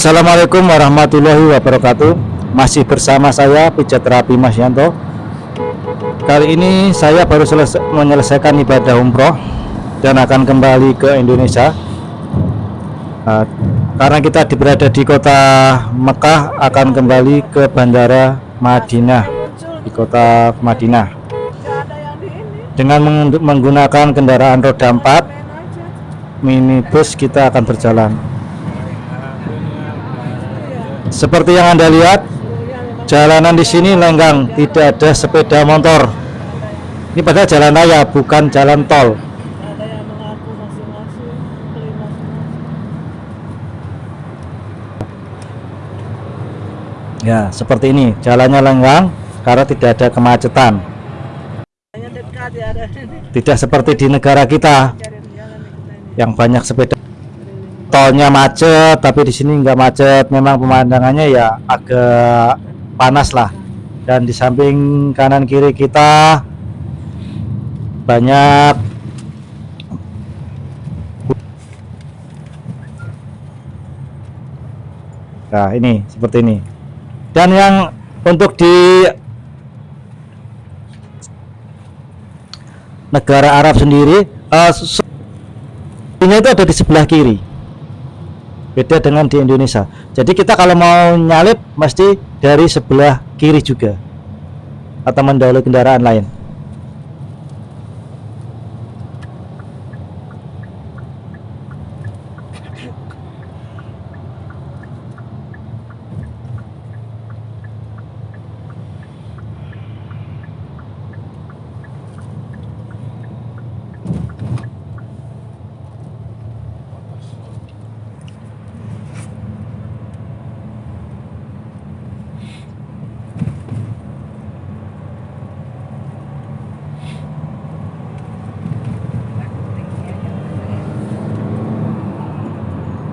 Assalamualaikum warahmatullahi wabarakatuh. Masih bersama saya Pijat Terapi Mas Yanto Kali ini saya baru selesai menyelesaikan ibadah umroh Dan akan kembali ke Indonesia. Nah, Karena kita berada di kota Mekah Akan kembali ke bandara Madinah. Di kota Madinah. Dengan meng- menggunakan kendaraan roda 4 Minibus kita akan berjalan seperti yang Anda lihat, jalanan di sini lenggang, tidak ada sepeda motor. Ini padahal jalan raya, bukan jalan tol. Ya, seperti ini, jalannya lenggang karena tidak ada kemacetan. ya Tidak seperti di negara kita yang banyak sepeda. Tolnya macet, tapi di sini nggak macet. Memang pemandangannya ya agak panas lah. Dan di samping kanan kiri kita banyak Nah, ini seperti ini. Dan yang untuk di negara Arab sendiri, eh, se- ini itu ada di sebelah kiri. Beda dengan di Indonesia. Jadi kita kalau mau nyalip mesti dari sebelah kiri juga. Atau mendahului kendaraan lain.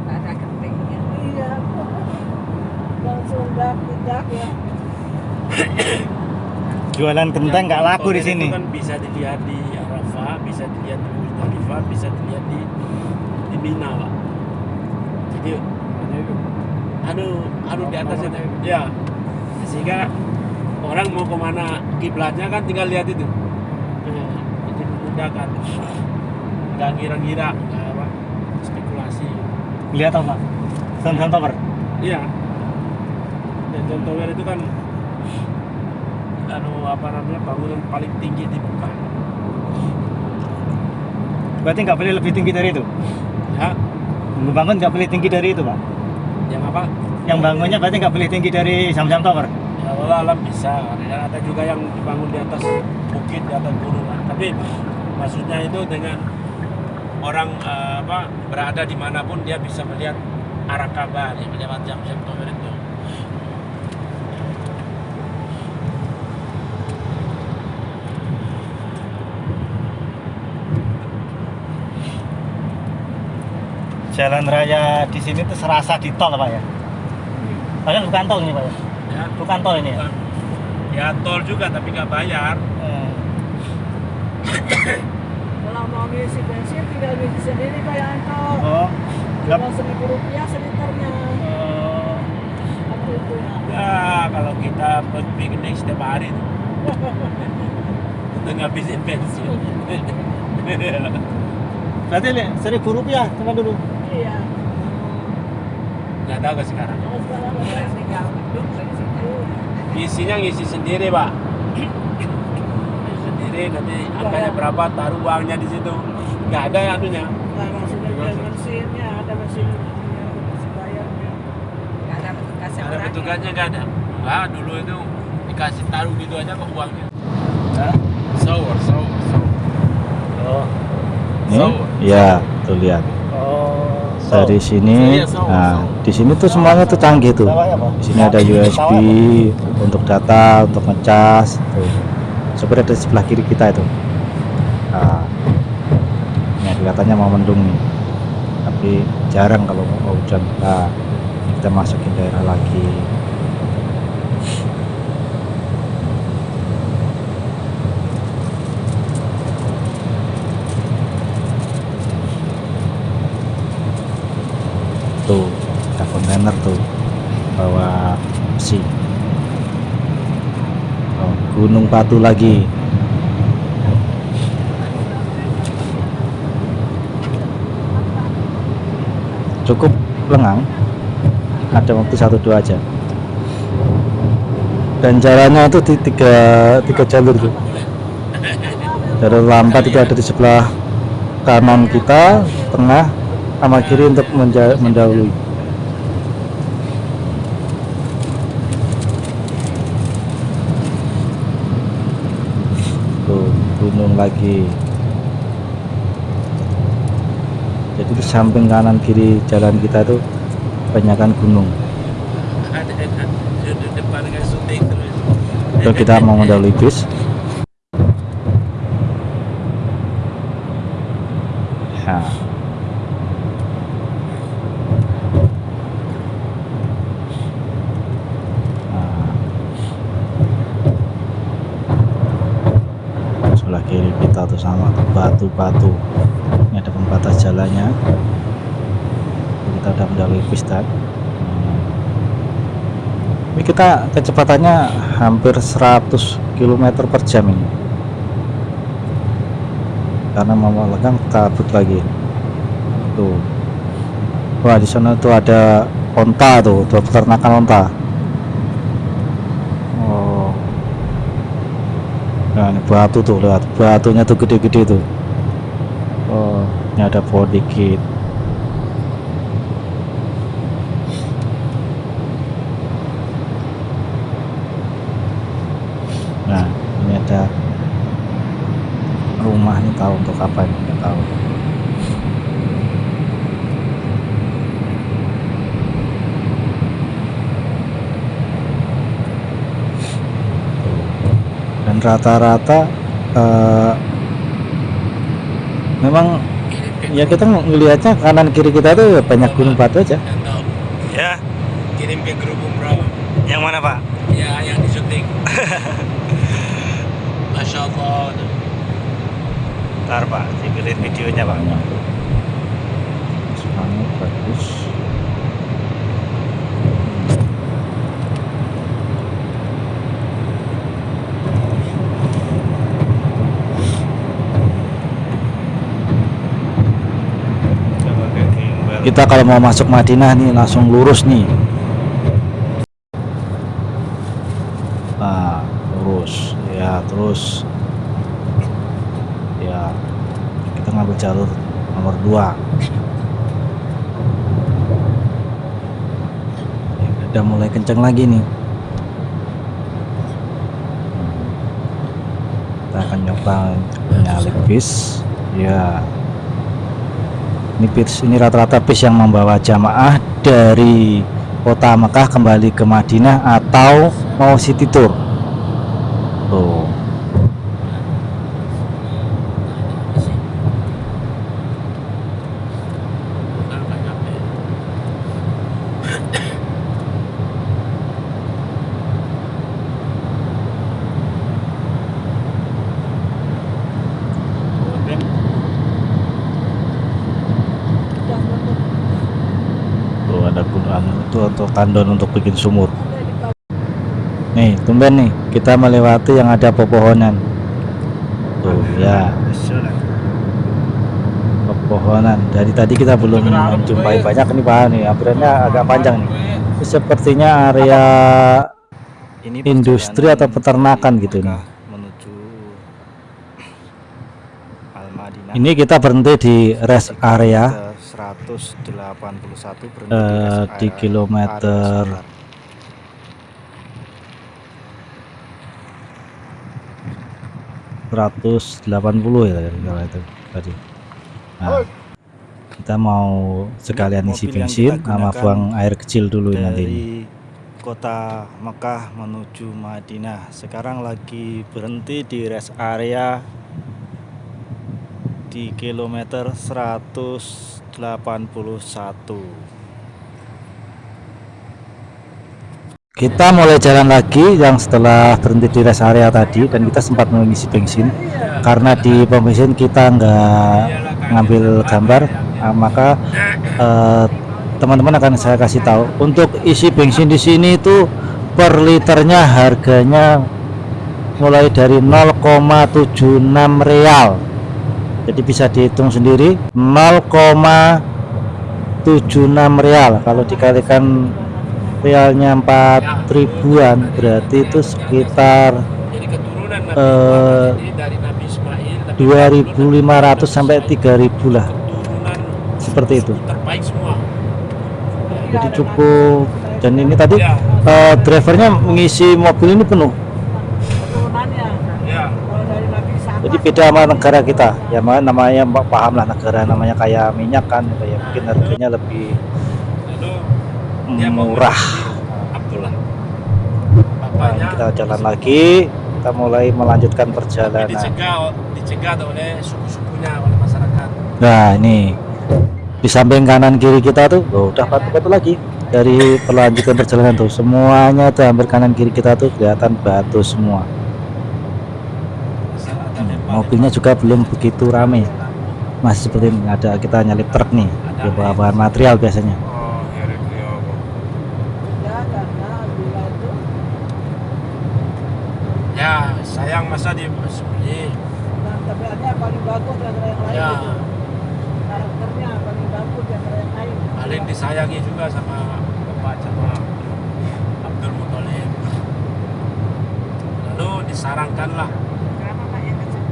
ada ketinggian iya langsung dak dak ya Jualan kentang nggak laku di sini. itu kan bisa dilihat di Arafah, bisa dilihat di Muzdalifah, bisa dilihat di di Mina, Pak. Jadi anu anu di atas itu. Ya. Sehingga orang mau ke mana kiblatnya kan tinggal lihat itu. Nah, Jadi memudahkan. Nggak ngira-ngira apa spekulasi. Lihat apa? Sam-sam tower. Iya. Dan John Tower itu kan anu apa namanya bangunan paling tinggi di Mekah. Berarti nggak boleh lebih tinggi dari itu. Ya, Membangun nggak boleh tinggi dari itu, Pak. yang apa? Yang bangunnya berarti nggak boleh tinggi dari Sam-sam tower. Ya Allah alam bisa. Dan ada juga yang dibangun di atas bukit, di atas gunungan. Tapi maksudnya itu dengan orang eh, apa berada di mana pun dia bisa melihat arah Ka'bah yang lewat jam-jam tower itu. Jalan raya di sini tuh serasa di tol, Pak ya. Padahal bukan tol ini, Pak ya. Ya, Bukan tol ini ya. ya tol juga tapi nggak bayar. Eh, kalau mau ngisi bensin tinggal ngisi sendiri kayak Anto Oh, nggak. cuma seribu rupiah seliternya Oh, itu ya Ya kalau kita buat piknik setiap hari. Udah ngabisin bensin. berarti seribu rupiah cuma dulu. Iya Nggak tahu ke sekarang. Isinya ngisi sendiri pak. Ngisi sendiri nanti angkanya berapa taruh uangnya di situ. Nggak ada yang anunya. nggak masuk ke mesinnya ada mesin bayarnya nggak ada Ada petugasnya nggak ada. Nggak dulu itu dikasih taruh gitu aja kok uangnya. Sour, sour, sour. Oh. Sour. Ya, tuh lihat. Dari sini, so- nah di sini tuh semuanya tuh canggih tuh. Di sini ada USB untuk data, untuk ngecas. Tuh. Seperti ada di sebelah kiri kita itu. Nah, ini kelihatannya mau mendung nih. Tapi jarang kalau mau hujan. Nah, kita masukin daerah lagi. Gunung Batu lagi. Cukup lengang. Ada waktu satu dua aja dan jalannya itu di tiga tiga jalur tuh jalur lambat itu ada di sebelah kanan kita tengah sama kiri untuk mendahului tuh gunung lagi jadi di samping kanan kiri jalan kita tuh kebanyakan gunung kan. Itu kita mau mendahului bis ya Nah. sebelah kiri kita tuh sama tuh batu-batu. Ini ada pembatas jalannya. Kita udah mendahului bis tadi ini kita kecepatannya hampir 100 km per jam ini. Karena mau legang kabut lagi. Tuh. Wah di sana tuh ada onta tuh tuh peternakan onta. Oh. Nah ini batu tuh lihat. Batunya tuh gede-gede tuh oh. Ini ada pohon dikit. Nah, ini ada rumah nih tahu untuk apa ini? Nggak tahu. Dan rata-rata eh, memang ya kita ngelihatnya kanan kiri kita tuh ya banyak gunung batu aja. Ya, kirim ke grup umroh. yang mana Pak? Ya, yang di syuting. Masya Allah. Ntar Pak, dikirim videonya Pak. Semuanya bagus. Kita kalau mau masuk Madinah nih langsung lurus nih. Nah, lurus. Ya, terus ya kita ngambil jalur nomor 2. Ya, udah mulai kenceng lagi nih. Kita akan nyoba nyalip bis. Ya, ini bis ini rata-rata bis yang membawa jamaah dari kota Mekah kembali ke Madinah atau mau city tour tuh ada gunung itu untuk tandon untuk bikin sumur. Nih tumben nih kita melewati yang ada pepohonan. Tuh ya. Pepohonan. Dari tadi kita belum menjumpai banyak nih pak. Nih antriannya agak panjang nih. Sepertinya area Ini industri atau peternakan gitu nih. Menuju ini kita berhenti di rest area 181 berhenti rest di area- kilometer area standar. 180 ya kalau itu tadi. Nah, kita mau sekalian isi bensin sama buang air kecil dulu nanti ini. dari kota Mekah menuju Madinah. Sekarang lagi berhenti di rest area di kilometer 181. Kita mulai jalan lagi yang setelah berhenti di rest area tadi dan kita sempat mengisi bensin. Karena di pom bensin kita nggak ngambil gambar nah, maka eh, teman-teman akan saya kasih tahu. Untuk isi bensin di sini itu per liternya harganya mulai dari 0,76 real jadi bisa dihitung sendiri 0,76 real. Kalau dikalikan realnya 4 ribuan berarti itu sekitar Eh, Muhammad ini dari Nabi Ismail tapi 2500 sampai 3000 lah. Seperti itu. Jadi cukup. Dan ini tadi eh, drivernya mengisi mobil ini penuh Keturunannya ya. kalau dari Nabi sama. Jadi beda sama negara kita. Ya ma- namanya paham lah negara namanya kayak minyak kan kayak mungkin harganya lebih murah. Nah, kita jalan lagi. Kita mulai melanjutkan perjalanan. Dicegah dicegah oleh suku-sukunya oleh masyarakat. nah ini di samping kanan kiri kita tuh oh, udah batu-batu lagi. Dari perlanjutan perjalanan tuh semuanya tuh hampir kanan kiri kita tuh kelihatan batu semua mobilnya juga belum begitu rame masih seperti ini ada kita nyalip truk nih di bawa bahan material biasanya Oh, Ya karena bila itu Ya, sayang masa di seperti nah, tabiatnya paling bagus di antara yang lain. ya gitu. Karakternya paling bagus di antara yang lain. paling disayangi juga sama bapak sama Abdul Muthalib. Lalu disarankanlah Kenapa Pak yang kecil?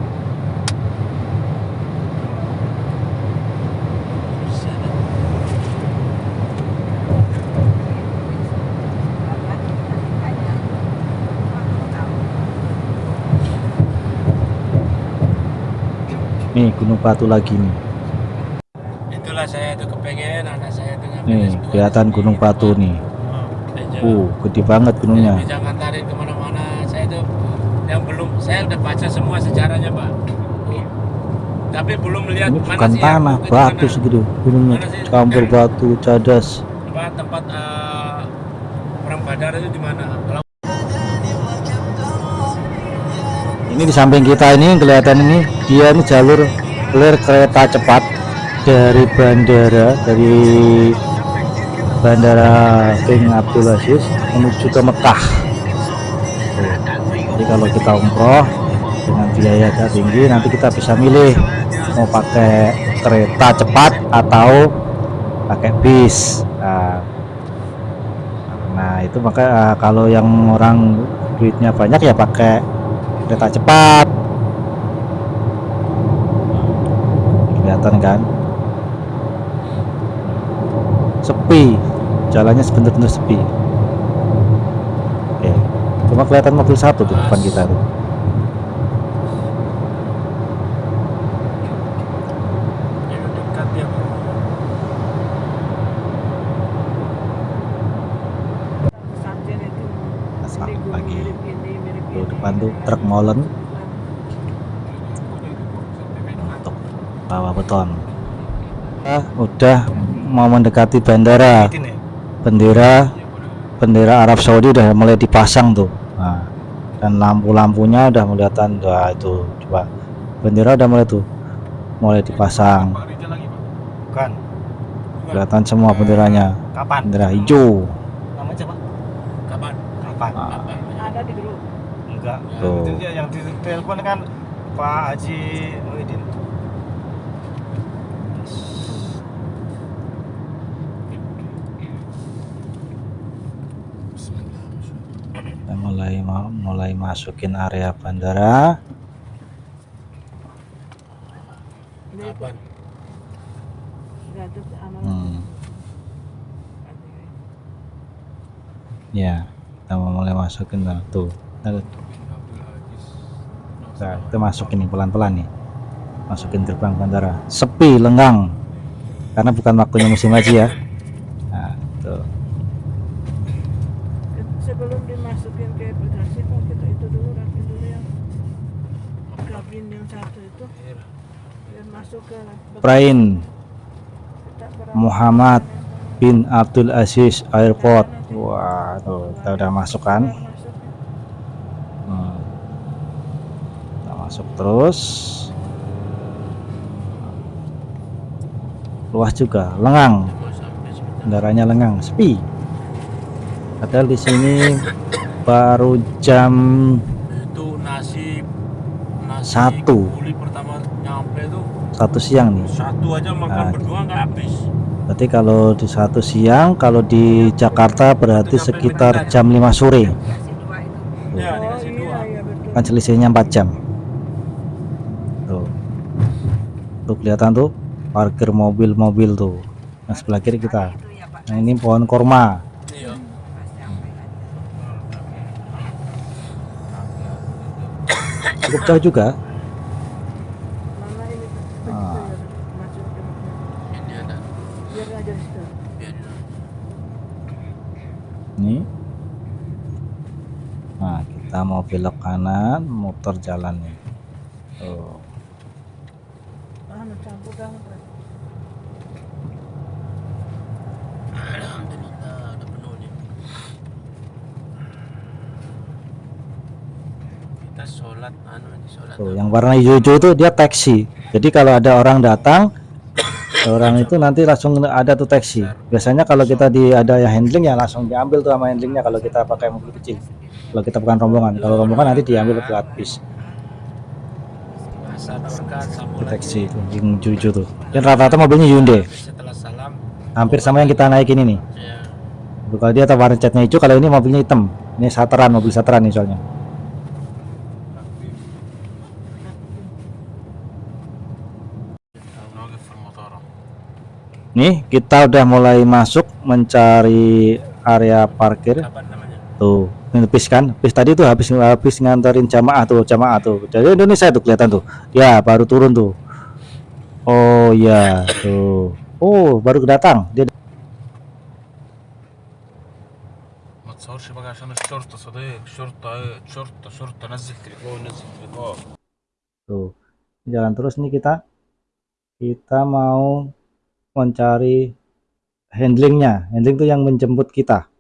Bapak kita tanya. Bapak tahu. Nih gunung batu lagi nih. Itulah saya itu kepengen anak saya dengan nih S2 kelihatan gunung batu nih. Meja. uh gede banget gunungnya. Jadi jangan tarik ke mana-mana. Saya itu yang belum saya udah baca semua sejarahnya pak. Tapi belum melihat ini mana bukan sih yang tanah itu batu mana? segitu gunungnya. Mana sih? campur batu cadas. apa tempat eh, perang badar itu di mana? Kalau ini di samping kita ini kelihatan ini dia ini jalur lir kereta cepat dari bandara dari bandara King Abdul Aziz menuju ke Mekah. Jadi kalau kita umroh dengan biaya tinggi nanti kita bisa milih mau pakai kereta cepat atau pakai bis. Nah, nah itu maka eh, kalau yang orang duitnya banyak ya pakai kereta cepat. Kelihatan kan? Sepi. Jalannya sebentar-bentar sepi. Oke. Cuma kelihatan mobil satu di depan kita tuh itu dekat ya pesantren itu Asal ini gunung lagi. mirip ini mirip tuh ini. depan tuh truk molen. Untuk bawa beton. Kita udah mau mendekati bandara. Bendera bendera Arab Saudi udah mulai dipasang tuh. Nah, dan lampu-lampunya udah kelihatan wah itu coba. Bendera udah mulai tuh mulai dipasang. Bukan. kelihatan semua benderanya. Kapan? bendera hijau Namanya siapa? kapan Kapan? Ah, ada di grup Enggak. Tuh. Itu dia yang di telepon kan Pak Haji Muhyiddin. kita mulai mulai masukin area bandara hmm. ya kita mau mulai masukin nah, tuh nah, nah, kita masukin nih pelan-pelan nih. Masukin gerbang bandara. Sepi lenggang karena bukan waktunya musim haji ya. Nah, tuh. Sebelum dimasukin ke bagasi kok kita itu dulu rapin dulu yang kabin yang satu itu. Biar masuk ke Prain. Muhammad bin Abdul Aziz Airport. Wah tuh kita udah masuk kan masuk Hmm. Kita masuk terus. Luas juga lengang. Kendaraannya lengang sepi. Padahal di sini baru jam itu nasi nasi Satu. pertama nyampe tuh satu siang nih. Satu aja makan Ah. berdua nggak habis. Berarti kalau di satu siang kalau di Jakarta berarti sekitar jam 5 sore. Ya oh iya iya kan selisihnya 4 jam tuh tuh kelihatan tuh parkir mobil-mobil tuh. Nah sebelah kiri kita. Nah ini pohon korma. Iya. Cukup jauh juga. Ini Ah. ya biar ini. Nah kita mau belok kanan motor jalan nih. Tuh kita sholat anu sholat yang warna hijau-hijau itu dia taksi. Jadi kalau ada orang datang, orang itu nanti langsung ada tuh taksi. Biasanya kalau kita di ada yang handling ya langsung diambil tuh sama handlingnya kalau kita pakai mobil kecil. Kalau kita bukan rombongan, kalau rombongan nanti diambil gratis. Itu, yang hijau-hijau tuh. Dan rata-rata mobilnya Hyundai, setelah salam hampir sama yang kita naikin ini. ya Tuh, Kalau dia warna catnya hijau, kalau ini mobilnya hitam. Ini sateran, mobil sateran nih soalnya. Nih kita udah mulai masuk mencari area parkir apa namanya Tuh, ini bis kan? Bis tadi tuh habis habis nganterin jamaah tuh, jamaah tuh. Jadi Indonesia tuh kelihatan tuh. Ya, baru turun tuh. Oh ya, tuh. Oh, baru datang. Dia ما تصورش بقى عشان الشرطة صديق شرطة ايه شرطة شرطة نزل تليفون نزل تليفون tuh. Jalan terus nih kita. Kita mau mencari handlingnya. Handling tuh yang menjemput kita.